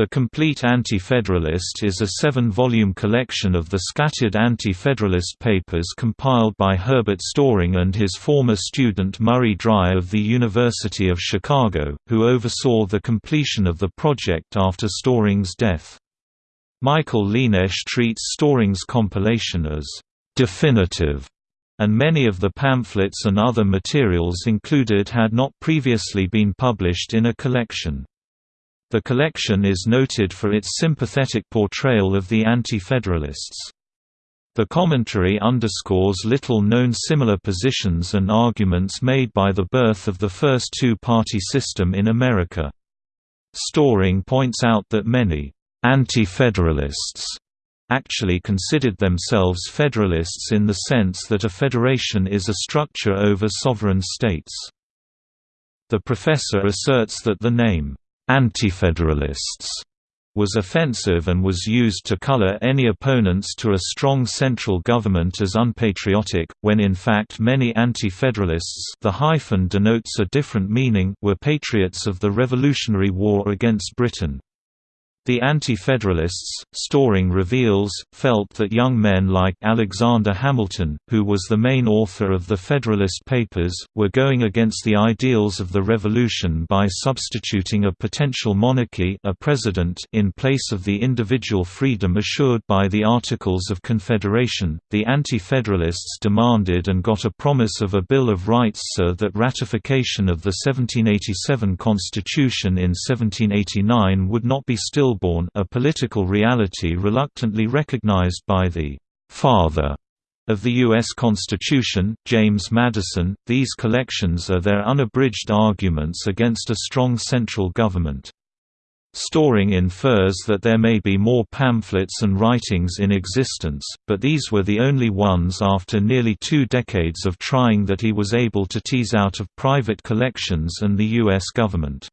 The Complete Anti-Federalist is a seven-volume collection of the scattered anti-federalist papers compiled by Herbert Storing and his former student Murray Dry of the University of Chicago, who oversaw the completion of the project after Storing's death. Michael Lienesch treats Storing's compilation as «definitive», and many of the pamphlets and other materials included had not previously been published in a collection. The collection is noted for its sympathetic portrayal of the Anti-Federalists. The commentary underscores little-known similar positions and arguments made by the birth of the first two-party system in America. Storing points out that many «anti-federalists» actually considered themselves federalists in the sense that a federation is a structure over sovereign states. The professor asserts that the name Antifederalists was offensive and was used to color any opponents to a strong central government as unpatriotic, when in fact many anti-federalists the hyphen denotes a different meaning were patriots of the Revolutionary War against Britain. The Anti-Federalists, Storing reveals, felt that young men like Alexander Hamilton, who was the main author of the Federalist Papers, were going against the ideals of the Revolution by substituting a potential monarchy a president in place of the individual freedom assured by the Articles of Confederation. The Anti-Federalists demanded and got a promise of a Bill of Rights so that ratification of the 1787 Constitution in 1789 would not be still stillborn a political reality reluctantly recognized by the «father» of the U.S. Constitution, James Madison. These collections are their unabridged arguments against a strong central government. Storing infers that there may be more pamphlets and writings in existence, but these were the only ones after nearly two decades of trying that he was able to tease out of private collections and the U.S. government.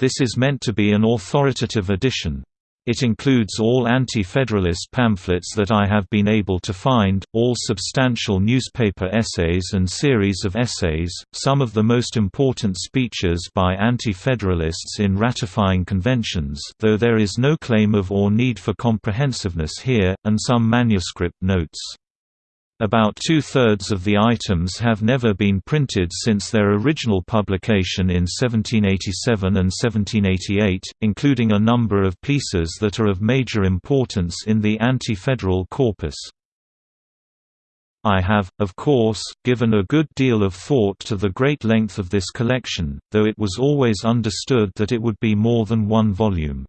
This is meant to be an authoritative edition. It includes all anti-federalist pamphlets that I have been able to find, all substantial newspaper essays and series of essays, some of the most important speeches by anti-federalists in ratifying conventions though there is no claim of or need for comprehensiveness here, and some manuscript notes. About two-thirds of the items have never been printed since their original publication in 1787 and 1788, including a number of pieces that are of major importance in the anti-federal corpus. I have, of course, given a good deal of thought to the great length of this collection, though it was always understood that it would be more than one volume.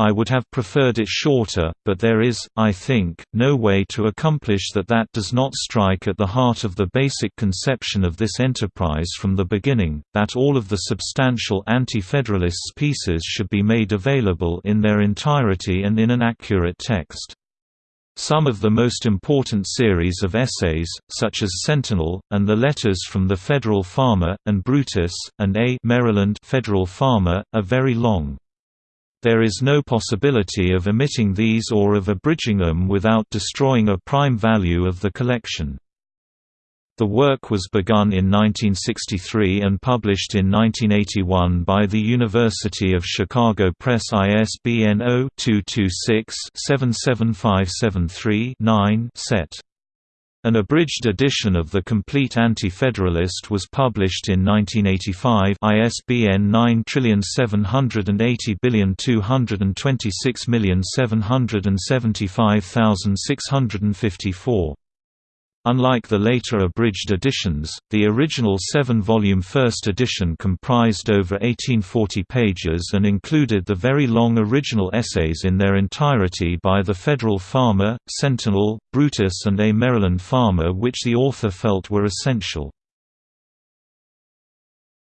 I would have preferred it shorter, but there is, I think, no way to accomplish that that does not strike at the heart of the basic conception of this enterprise from the beginning, that all of the substantial anti-federalists' pieces should be made available in their entirety and in an accurate text. Some of the most important series of essays, such as Centinel, and the letters from the Federal Farmer, and Brutus, and A Maryland Federal Farmer, are very long. There is no possibility of omitting these or of abridging them without destroying a prime value of the collection. The work was begun in 1963 and published in 1981 by the University of Chicago Press ISBN 0-226-77573-9 set. An abridged edition of The Complete Anti-Federalist was published in 1985 ISBN 9780226775654. Unlike the later abridged editions, the original seven-volume first edition comprised over 1840 pages and included the very long original essays in their entirety by the Federal Farmer, Centinel, Brutus and A Maryland Farmer which the author felt were essential.